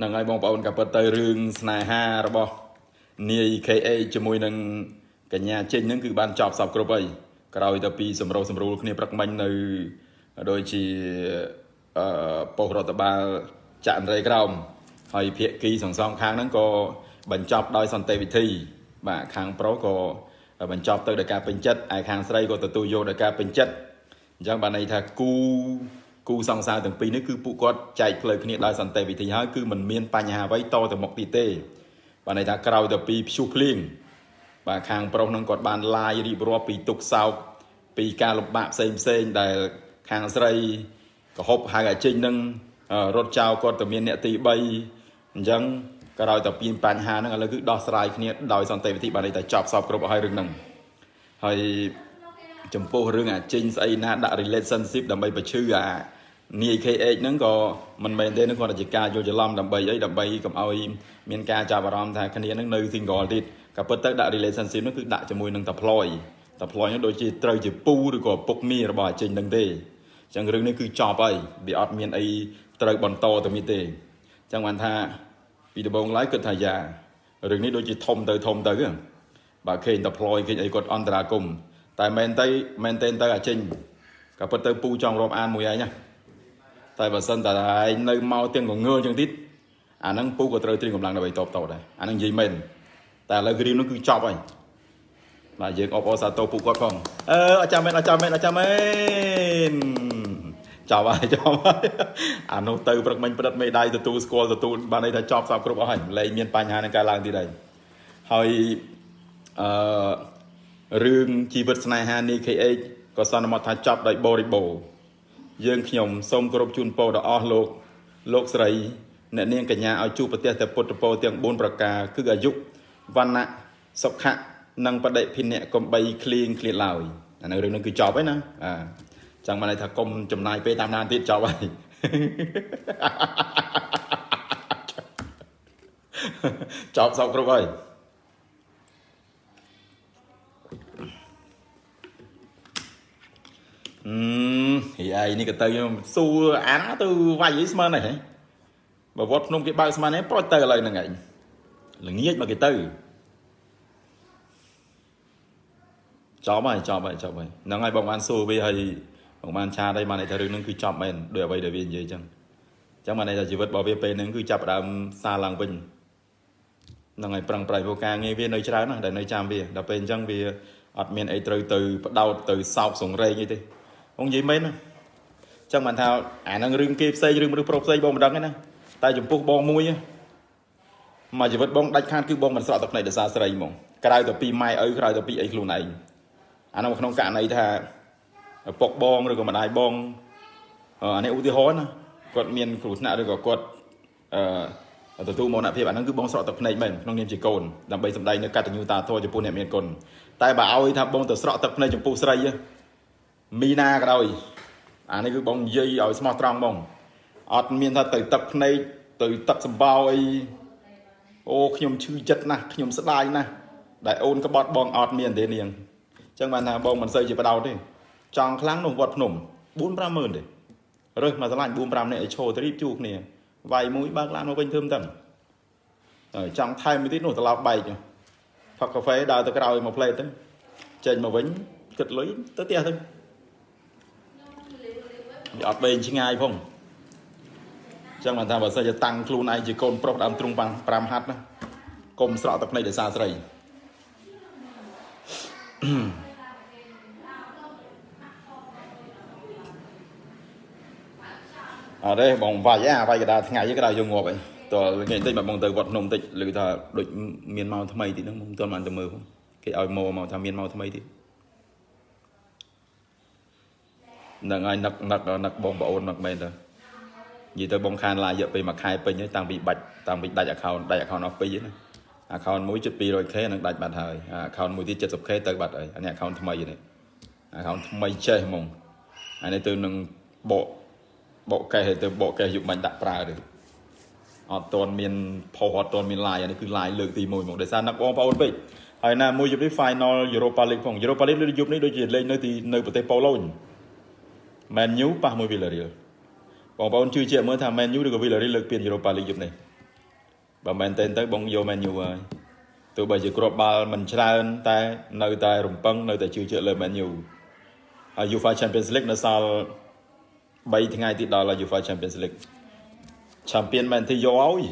ហ្នឹងហើយបងប្អូនក៏ពិតទៅរឿងស្នេហារបស់នាយ KA ជាមួយនឹងកញ្ញាចេញហ្នឹងគឺបានចប់សពគ្រប់ហើយក្រោយទៅពីសម្រុះសម្រួលគ្នាព្រឹកមិញនៅដូចជាអឺប៉ុស្តិ៍រដ្ឋបាលចាក់រេក្រោមហើយភាគីសងសងខាងហ្នឹងក៏បញ្ចប់ដោយសន្តិវិធី បាទខាងប្រុសក៏បញ្ចប់ទៅដោយការពេញចិត្តឯខាងស្រីក៏ទទួលយកដោយការពេញចិត្តអញ្ចឹងបានន័យថាគូ គូសង្សារទាំងពីរនេះគឺពួកគាត់ចែកផ្លូវគ្នាដោយសន្តិវិធីហើយគឺมันមានបញ្ហាអ្វីតទៅមុខទៀតទេបានន័យថាក្រោយទៅពីព្យុះភ្លៀងបាទខាងប្រុសនឹងគាត់បានឡាយរៀបរាប់ពីទុកសោកពីការលំបាកផ្សេងផ្សេងដែលខាងស្រីកហប់ហៅអាចេញនឹងរត់ចោលគាត់ទៅមានអ្នកទី3អញ្ចឹងក្រោយទៅពីបញ្ហាហ្នឹងឥឡូវគឺដោះស្រាយគ្នាដោយសន្តិវិធីបានន័យថាចប់សពគ្រប់ហើយរឿងហ្នឹងហើយចំពោះរឿងអាចេញស្អីណាដាក់ relationship ដើម្បីបញ្ឈឺអា នាយ KH ហ្នឹងក៏មិនមែនទេនឹងគាត់ជាការយល់ច្រឡំដើម្បីអីដើម្បីកុំឲ្យមានការចាប់អារម្មណ៍ថាគ្នានឹងនៅ single ទៀតក៏ពិតទៅដាក់ relationship ហ្នឹងគឺដាក់ជាមួយនឹងតាផ្លយតាផ្លយហ្នឹងដូចជាត្រូវជាពូឬក៏ពុកមីរបស់អាចេញហ្នឹងទេអញ្ចឹងរឿងនេះគឺចប់ហើយវាអត់មានអីត្រូវបន្តទៅទៀតទេអញ្ចឹងបានថាពីដំបូងឡើយគិតថាយ៉ារឿងនេះដូចជាធំទៅធំទៅបើឃើញតាផ្លយឃើញអីគាត់អន្តរាគមតែមែនទៅមែនទេទៅអាចេញក៏ពិតទៅពូចង់រាប់អានមួយឯងណា តែបើសិនតែឯងនៅមកទាំងងងើចឹងទៀតអាហ្នឹងពូក៏ត្រូវត្រៀមកម្លាំងដើម្បីតបតដែរអាហ្នឹងនិយាយមែនតែឥឡូវគ្រាមនោះគឺចប់ហើយបាទយើងអបអរសាទរពូគាត់ផងអឺអចាំមែនអចាំមែនអចាំមែនចប់ហើយចប់ហើយអានោះទៅព្រឹកមិញព្រឹកមេដៃទទួលស្គាល់ទទួលបានន័យថាចប់សពគ្រប់អស់ហើយលែងមានបញ្ហានឹងកើតឡើងទៀតហើយហើយអឺរឿងជីវិតស្នេហានី KH ក៏សន្មតថាចប់ដោយបរិបូរណ៍ យើងខ្ញុំសូមគោរពជូនពរដល់អស់លោកលោកស្រីអ្នកនាងកញ្ញាឲ្យជួបប្រទេសតែពុទ្ធពរទាំង4ប្រការគឺអាយុវណ្ណៈសុខៈនិងបដិភិនៈកំបីគ្លៀងគ្លៀតឡើយអានៅរឿងនេះគឺចប់ហើយណាអាចឹងបានន័យថាកុំចំណាយពេលតាមដានទៀតចប់ហើយចប់សោកគ្រប់ហើយ អឺហីឯនេះក៏ទៅសួរអានទៅវាយអីស្មើនេះហ៎បើវត្តភ្នំគេបើកស្មាននេះប្រូចទៅឥឡូវហ្នឹងឯងល្ងាចមកគេទៅចប់ហើយចប់ហើយចប់ហើយហ្នឹងហើយបងបានសួរវាហើយបងបានឆាតហើយបានន័យថារឿងហ្នឹងគឺចប់មែនដោយអ្វីដែលវានិយាយអញ្ចឹងអញ្ចឹងបានន័យថាជីវិតរបស់វាពេលហ្នឹងគឺចាប់ដើមសារឡើងវិញហ្នឹងហើយប្រឹងប្រែង vô ការងារវានៅច្រើនណាស់ដែលនៅចាំវាដល់ពេលអញ្ចឹងវាអត់មានអីត្រូវទៅបដោតទៅសោកសងរែងអីទេ បងនិយាយមែនណាចឹងបានថាអាហ្នឹងរឿងគេផ្សេងរឿងមនុស្សប្រុសផ្សេងបងមិនដឹងទេណាតែចំពោះបងមួយមកជីវិតបងដាច់ខាតគឺបងមិនស្រក់ទឹកភ្នែកដោយសារស្រីហ្មងក្រៅទៅពីម៉ែឪក្រៅទៅពីអីខ្លួនឯងអានោះក្នុងករណីថាឪពុកបងឬក៏ម្ដាយបងអានេះឧទាហរណ៍ណាគាត់មានគ្រោះថ្នាក់ឬក៏គាត់អឺទទួលមរណភាពអាហ្នឹងគឺបងស្រក់ទឹកភ្នែកមែនក្នុងនាមជាកូនដើម្បីសម្ដែងនៅកតញ្ញូតាធម៌ចំពោះអ្នកមានគុណតែបើឲ្យថាបងទៅស្រក់ទឹកភ្នែកចំពោះស្រី មីណាក៏ដោយអានេះគឺបងនិយាយឲ្យស្មោះត្រង់បងអត់មានថាទៅទឹកភ្នែកទៅទឹកសម្បោអីអូខ្ញុំឈឺចិត្តណាស់ខ្ញុំស្ដាយណាស់ដែលអូនក្បត់បងអត់មានទេនាងអញ្ចឹងបានថាបងមិនសូវជាបដោតទេចង់ខ្លាំងនោះវត្តភ្នំ4 5ម៉ឺនទេរើសមកឆ្លាញ់4 5នាក់ឲ្យឈោទៅរៀបជួគ្នាវាយមួយបើកឡានមកវិញធ្វើមិនដឹងហើយចង់ថែមមួយទៀតនោះត្រឡប់បែកផឹកកាហ្វេដើរទៅក្រោយមកផ្លេតទៅចេញមកវិញគិតលុយទៅផ្ទះទៅ វាអត់បែងឆ្ងាយផងចឹងបានថាបើសិនជាតាំងខ្លួនឯងជាកូនប្រុសដើមទ្រូង5ហាត់ណាកុំស្រក់ទឹកភ្នែកដោយសារស្រីអត់ទេបងវាយអាវាយកដាថ្ងៃក៏ដល់យកងាប់ឯងតើថ្ងៃបន្តិចមកបងទៅវត្តភ្នំបន្តិចឮថាដូចមានមកថ្មីទៀតហ្នឹងមិនទាន់បានទៅមើលផងគេឲ្យមកមកថាមានមកថ្មីទៀតនឹង ឲ្យនឹកនឹកនឹកបងប្អូនមកមែនទៅនិយាយទៅបងខានឡាយរយៈពេលមួយខែពេញហើយតាំងពីបាច់តាំងពីដាច់ account ដាច់ account អស់ពីរណា account មួយជិត 200k នឹងដាច់បាត់ហើយ account មួយទៀត 70k ទៅបាត់ហើយអានេះ account ថ្មីនេះ account ថ្មីចេះហ្មងអានេះទៅនឹងបកបកកេះទៅបកកេះយុបាញ់ដាក់ប្រើទេអត់ទាន់មានផុសអត់ទាន់មាន line អានេះគឺ line លើកទី1ហ្មងដោយសារនឹកបងប្អូនពេកហើយណាមួយយប់នេះ final Europa League ផង Europa League លើយប់នេះដូចជាលេងនៅទីនៅប្រទេសប៉ូឡូញ Man U ប៉ះមួយ Villarreal បងប្អូនជឿជាក់មើលថា Man U ឬក៏ Villarreal លើកពាន Europa League យប់នេះបើមែនទែនទៅបងយក Man U ហើយទោះបីជាគ្រាប់បាល់មិនច្រើនតែនៅតែរំពឹងនៅតែជឿជាក់លើ Man U ហើយ UEFA Champions League នៅសល់3ថ្ងៃទៀតដល់ UEFA Champions League ឆាំពៀនមែនទីយកឲ្យ